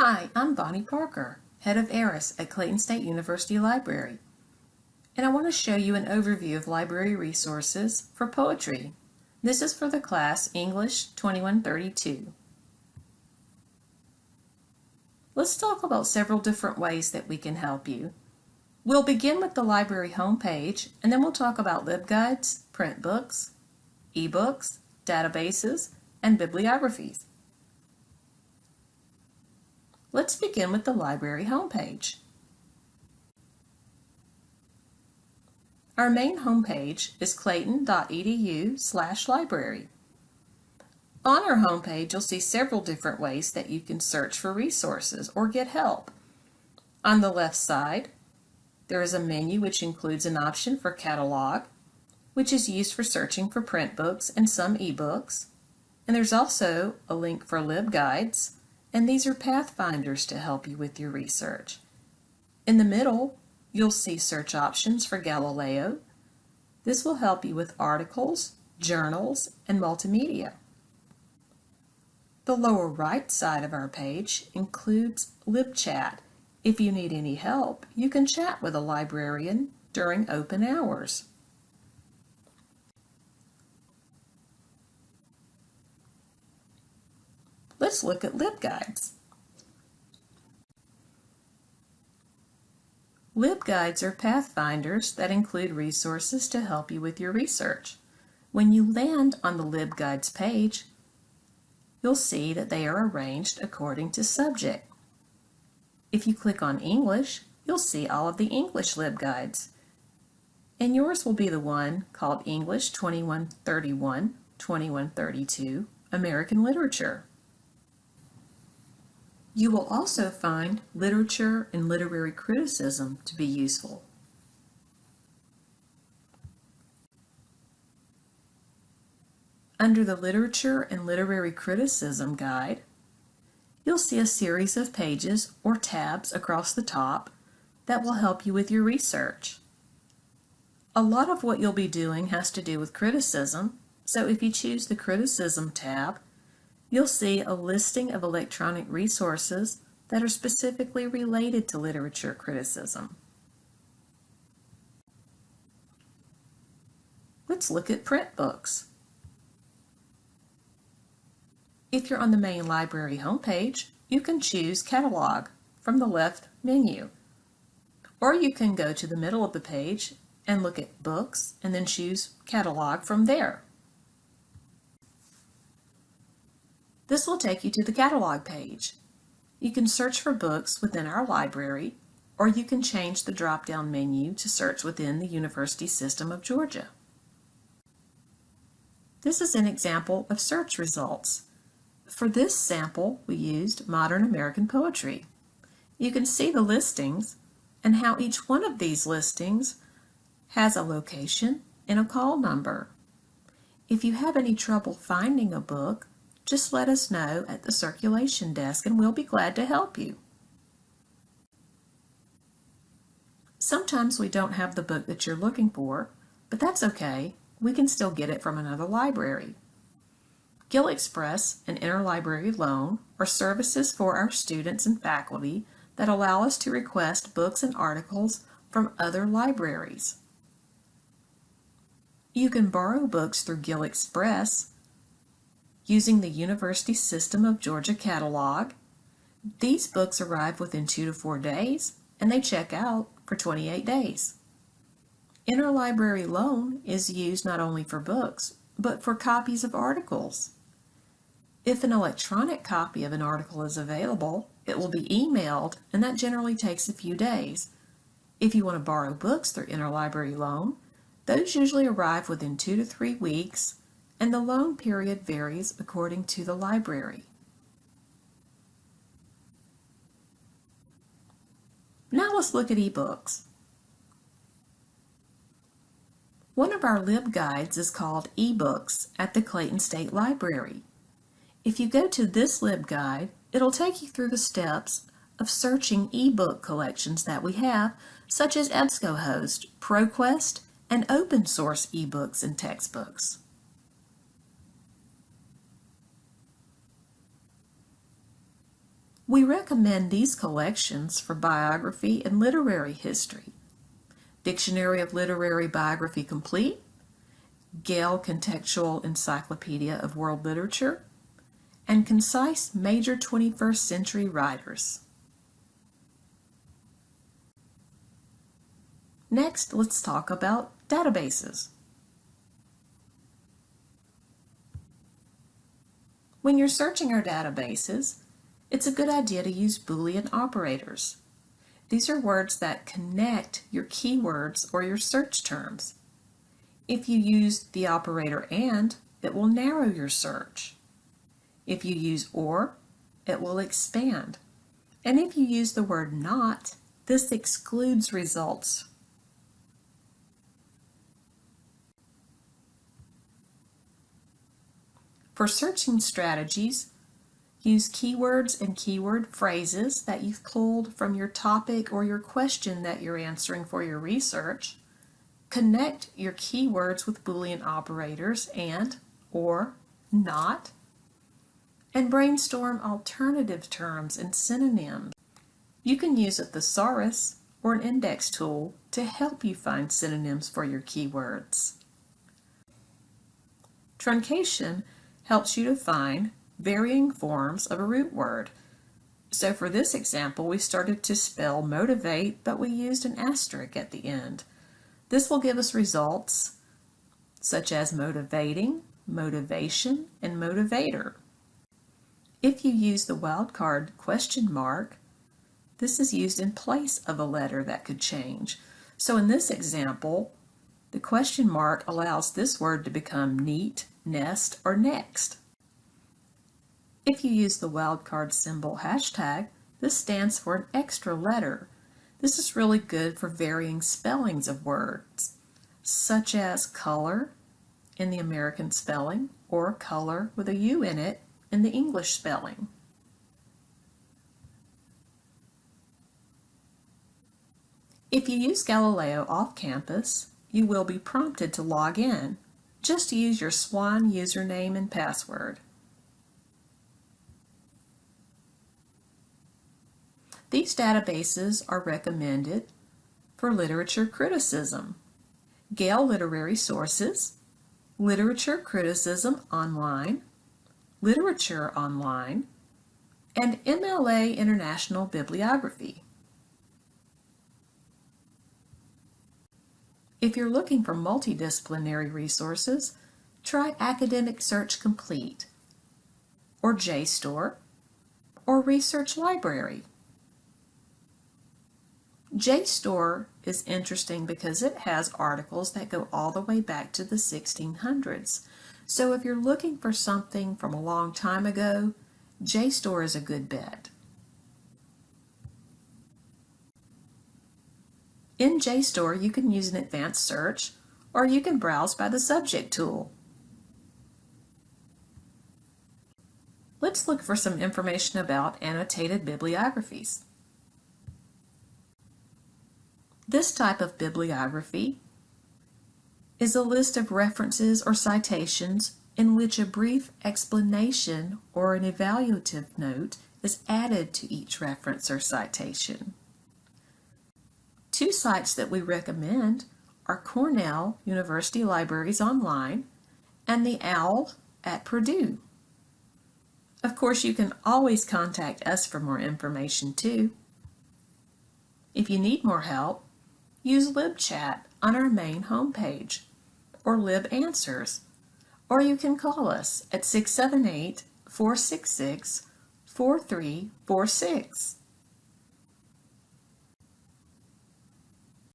Hi, I'm Bonnie Parker, Head of ARIS at Clayton State University Library, and I want to show you an overview of library resources for poetry. This is for the class English 2132. Let's talk about several different ways that we can help you. We'll begin with the library homepage, and then we'll talk about LibGuides, print books, ebooks, databases, and bibliographies. Let's begin with the library homepage. Our main homepage is clayton.edu slash library. On our homepage, you'll see several different ways that you can search for resources or get help. On the left side, there is a menu which includes an option for catalog, which is used for searching for print books and some ebooks. And there's also a link for LibGuides, and these are pathfinders to help you with your research. In the middle, you'll see search options for Galileo. This will help you with articles, journals, and multimedia. The lower right side of our page includes LibChat. If you need any help, you can chat with a librarian during open hours. Let's look at LibGuides. LibGuides are pathfinders that include resources to help you with your research. When you land on the LibGuides page, you'll see that they are arranged according to subject. If you click on English, you'll see all of the English LibGuides. And yours will be the one called English 2131, 2132, American Literature. You will also find literature and literary criticism to be useful. Under the Literature and Literary Criticism Guide, you'll see a series of pages or tabs across the top that will help you with your research. A lot of what you'll be doing has to do with criticism, so if you choose the Criticism tab, you'll see a listing of electronic resources that are specifically related to literature criticism. Let's look at print books. If you're on the main library homepage, you can choose Catalog from the left menu. Or you can go to the middle of the page and look at Books and then choose Catalog from there. This will take you to the catalog page. You can search for books within our library, or you can change the drop-down menu to search within the University System of Georgia. This is an example of search results. For this sample, we used Modern American Poetry. You can see the listings and how each one of these listings has a location and a call number. If you have any trouble finding a book, just let us know at the circulation desk and we'll be glad to help you. Sometimes we don't have the book that you're looking for, but that's okay. We can still get it from another library. GIL Express and Interlibrary Loan are services for our students and faculty that allow us to request books and articles from other libraries. You can borrow books through GIL Express using the University System of Georgia catalog. These books arrive within two to four days and they check out for 28 days. Interlibrary loan is used not only for books, but for copies of articles. If an electronic copy of an article is available, it will be emailed and that generally takes a few days. If you want to borrow books through interlibrary loan, those usually arrive within two to three weeks and the loan period varies according to the library. Now let's look at ebooks. One of our LibGuides is called eBooks at the Clayton State Library. If you go to this LibGuide, it'll take you through the steps of searching ebook collections that we have, such as EBSCOhost, ProQuest, and open source ebooks and textbooks. We recommend these collections for biography and literary history. Dictionary of Literary Biography Complete, Gale Contextual Encyclopedia of World Literature, and Concise Major 21st Century Writers. Next, let's talk about databases. When you're searching our databases, it's a good idea to use Boolean operators. These are words that connect your keywords or your search terms. If you use the operator AND, it will narrow your search. If you use OR, it will expand. And if you use the word NOT, this excludes results. For searching strategies, use keywords and keyword phrases that you've pulled from your topic or your question that you're answering for your research. Connect your keywords with Boolean operators and or not and brainstorm alternative terms and synonyms. You can use a thesaurus or an index tool to help you find synonyms for your keywords. Truncation helps you to find varying forms of a root word. So for this example, we started to spell motivate, but we used an asterisk at the end. This will give us results such as motivating, motivation, and motivator. If you use the wildcard question mark, this is used in place of a letter that could change. So in this example, the question mark allows this word to become neat, nest, or next. If you use the wildcard symbol hashtag, this stands for an extra letter. This is really good for varying spellings of words, such as color in the American spelling or color with a U in it in the English spelling. If you use Galileo off campus, you will be prompted to log in. Just use your SWAN username and password. These databases are recommended for literature criticism. Gale Literary Sources, Literature Criticism Online, Literature Online, and MLA International Bibliography. If you're looking for multidisciplinary resources, try Academic Search Complete, or JSTOR, or Research Library. JSTOR is interesting because it has articles that go all the way back to the 1600s. So if you're looking for something from a long time ago, JSTOR is a good bet. In JSTOR, you can use an advanced search, or you can browse by the subject tool. Let's look for some information about annotated bibliographies. This type of bibliography is a list of references or citations in which a brief explanation or an evaluative note is added to each reference or citation. Two sites that we recommend are Cornell University Libraries Online and the OWL at Purdue. Of course, you can always contact us for more information too. If you need more help, use LibChat on our main homepage or LibAnswers, or you can call us at 678 466 4346.